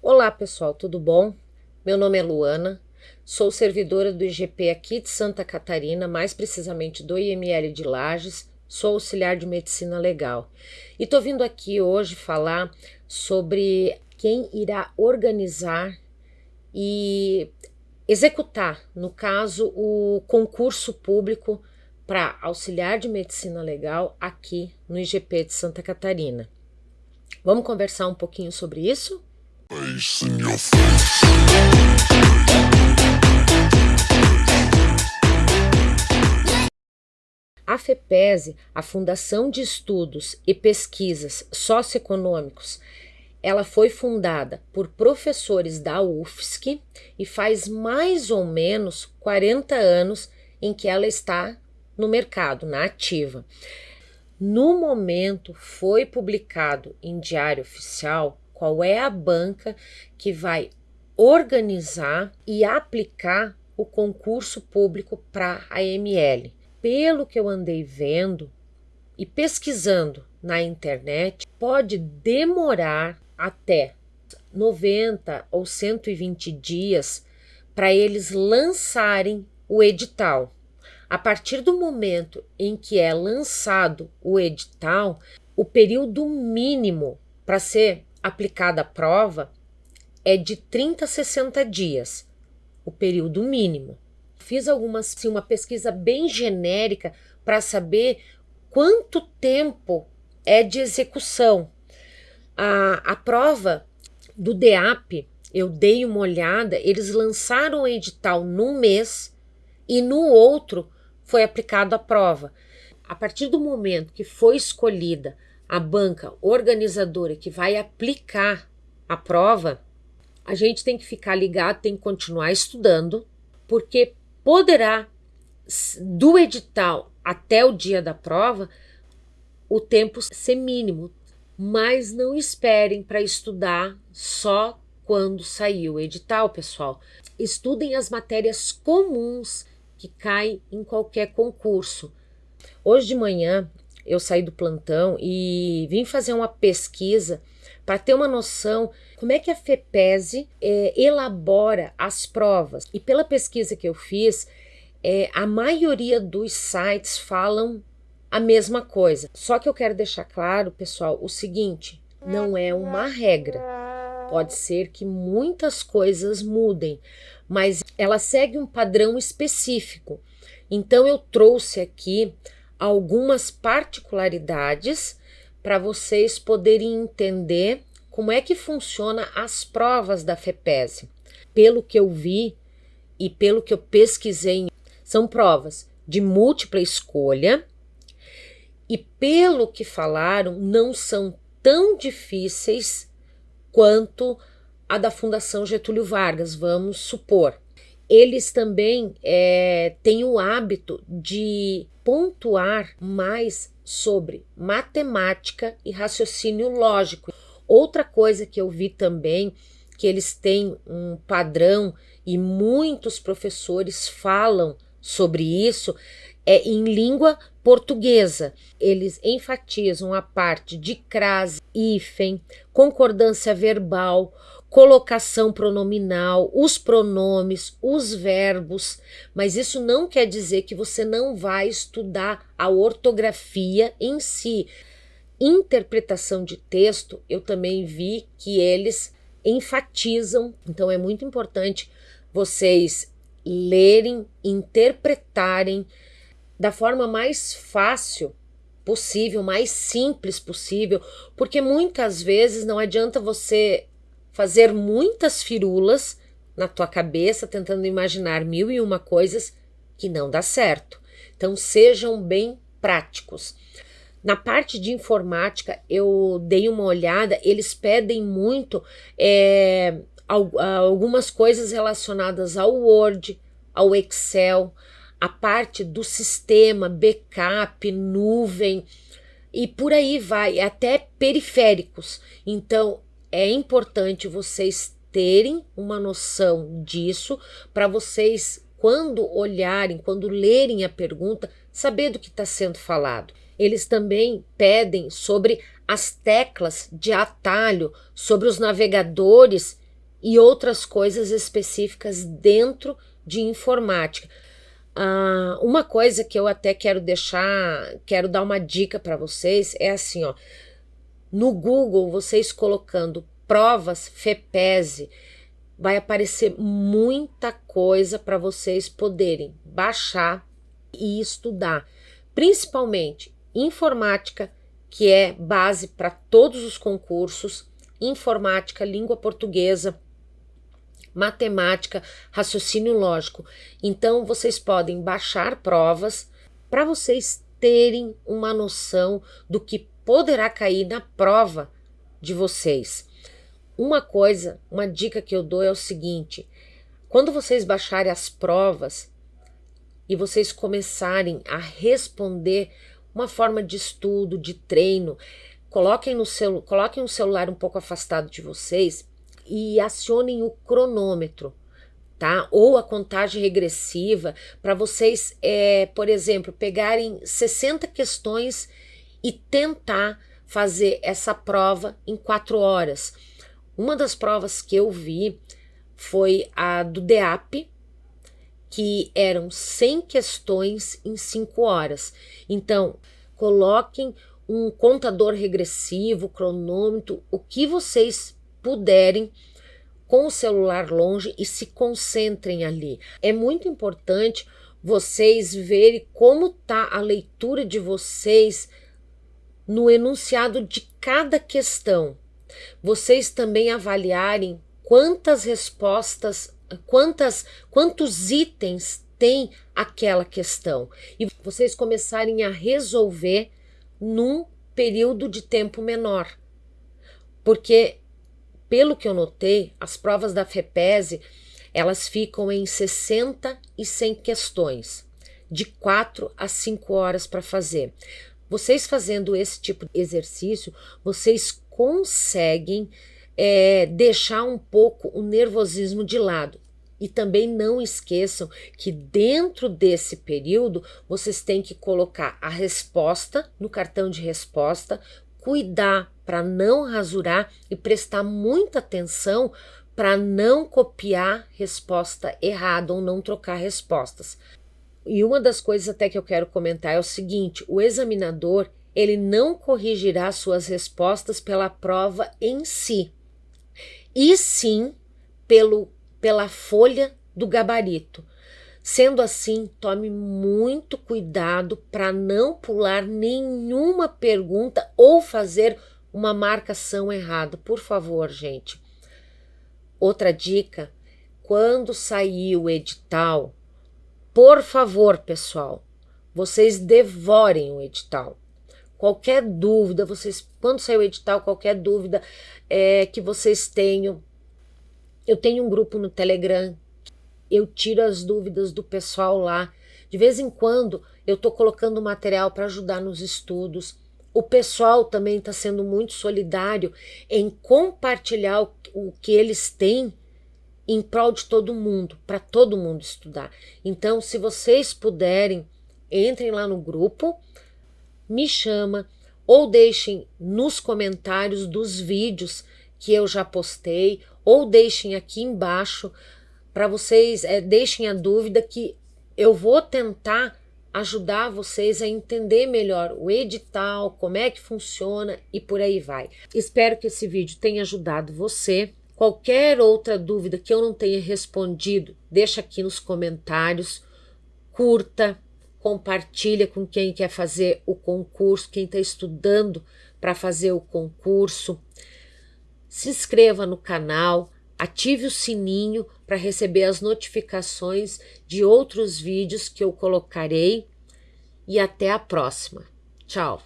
Olá pessoal, tudo bom? Meu nome é Luana, sou servidora do IGP aqui de Santa Catarina, mais precisamente do IML de Lages, sou auxiliar de medicina legal. E tô vindo aqui hoje falar sobre quem irá organizar e executar, no caso, o concurso público para auxiliar de medicina legal aqui no IGP de Santa Catarina. Vamos conversar um pouquinho sobre isso? A FEPESE, a Fundação de Estudos e Pesquisas Socioeconômicos, ela foi fundada por professores da UFSC e faz mais ou menos 40 anos em que ela está no mercado, na ativa. No momento foi publicado em Diário Oficial qual é a banca que vai organizar e aplicar o concurso público para a AML. Pelo que eu andei vendo e pesquisando na internet, pode demorar até 90 ou 120 dias para eles lançarem o edital. A partir do momento em que é lançado o edital, o período mínimo para ser aplicada a prova é de 30 a 60 dias, o período mínimo. Fiz algumas, assim, uma pesquisa bem genérica para saber quanto tempo é de execução. A, a prova do DEAP, eu dei uma olhada, eles lançaram o edital num mês e no outro foi aplicado a prova. A partir do momento que foi escolhida a banca organizadora que vai aplicar a prova, a gente tem que ficar ligado, tem que continuar estudando, porque poderá, do edital até o dia da prova, o tempo ser mínimo, mas não esperem para estudar só quando sair o edital, pessoal. Estudem as matérias comuns que caem em qualquer concurso. Hoje de manhã eu saí do plantão e vim fazer uma pesquisa para ter uma noção como é que a FEPESE é, elabora as provas. E pela pesquisa que eu fiz, é, a maioria dos sites falam a mesma coisa. Só que eu quero deixar claro, pessoal, o seguinte: não é uma regra. Pode ser que muitas coisas mudem, mas ela segue um padrão específico. Então eu trouxe aqui algumas particularidades para vocês poderem entender como é que funciona as provas da FEPESE. Pelo que eu vi e pelo que eu pesquisei, são provas de múltipla escolha e pelo que falaram, não são tão difíceis quanto a da Fundação Getúlio Vargas, vamos supor eles também é, têm o hábito de pontuar mais sobre matemática e raciocínio lógico. Outra coisa que eu vi também, que eles têm um padrão e muitos professores falam sobre isso, é em língua portuguesa. Eles enfatizam a parte de crase, hífen, concordância verbal, colocação pronominal, os pronomes, os verbos, mas isso não quer dizer que você não vai estudar a ortografia em si. Interpretação de texto, eu também vi que eles enfatizam, então é muito importante vocês lerem, interpretarem da forma mais fácil possível, mais simples possível, porque muitas vezes não adianta você fazer muitas firulas na tua cabeça, tentando imaginar mil e uma coisas que não dá certo. Então sejam bem práticos. Na parte de informática, eu dei uma olhada, eles pedem muito é, algumas coisas relacionadas ao Word, ao Excel, a parte do sistema, backup, nuvem e por aí vai, até periféricos. Então, é importante vocês terem uma noção disso para vocês, quando olharem, quando lerem a pergunta, saber do que está sendo falado. Eles também pedem sobre as teclas de atalho, sobre os navegadores e outras coisas específicas dentro de informática. Uh, uma coisa que eu até quero deixar, quero dar uma dica para vocês é assim, ó. No Google, vocês colocando provas FEPESE, vai aparecer muita coisa para vocês poderem baixar e estudar, principalmente informática, que é base para todos os concursos, informática, língua portuguesa, matemática, raciocínio lógico. Então vocês podem baixar provas para vocês terem uma noção do que poderá cair na prova de vocês. Uma coisa, uma dica que eu dou é o seguinte: quando vocês baixarem as provas e vocês começarem a responder uma forma de estudo, de treino, coloquem no celu coloquem o celular um pouco afastado de vocês e acionem o cronômetro. Tá? Ou a contagem regressiva para vocês, é, por exemplo, pegarem 60 questões e tentar fazer essa prova em quatro horas. Uma das provas que eu vi foi a do DEAP, que eram 100 questões em 5 horas. Então, coloquem um contador regressivo, cronômetro, o que vocês puderem com o celular longe e se concentrem ali. É muito importante vocês verem como está a leitura de vocês no enunciado de cada questão vocês também avaliarem quantas respostas, quantas, quantos itens tem aquela questão e vocês começarem a resolver num período de tempo menor. Porque, pelo que eu notei, as provas da FEPESE, elas ficam em 60 e 100 questões, de 4 a 5 horas para fazer. Vocês fazendo esse tipo de exercício, vocês conseguem é, deixar um pouco o nervosismo de lado. E também não esqueçam que dentro desse período vocês têm que colocar a resposta no cartão de resposta, cuidar para não rasurar e prestar muita atenção para não copiar resposta errada ou não trocar respostas. E uma das coisas até que eu quero comentar é o seguinte: o examinador ele não corrigirá suas respostas pela prova em si, e sim pelo, pela folha do gabarito. Sendo assim, tome muito cuidado para não pular nenhuma pergunta ou fazer uma marcação errada, por favor, gente. Outra dica: quando sair o edital, por favor, pessoal, vocês devorem o edital. Qualquer dúvida, vocês, quando sair o edital, qualquer dúvida é, que vocês tenham, eu tenho um grupo no Telegram, eu tiro as dúvidas do pessoal lá. De vez em quando eu estou colocando material para ajudar nos estudos. O pessoal também está sendo muito solidário em compartilhar o, o que eles têm em prol de todo mundo, para todo mundo estudar. Então, se vocês puderem, entrem lá no grupo, me chama ou deixem nos comentários dos vídeos que eu já postei ou deixem aqui embaixo para vocês, é, deixem a dúvida que eu vou tentar ajudar vocês a entender melhor o edital, como é que funciona e por aí vai. Espero que esse vídeo tenha ajudado você. Qualquer outra dúvida que eu não tenha respondido, deixa aqui nos comentários. Curta, compartilha com quem quer fazer o concurso, quem está estudando para fazer o concurso. Se inscreva no canal, ative o sininho para receber as notificações de outros vídeos que eu colocarei e até a próxima. Tchau!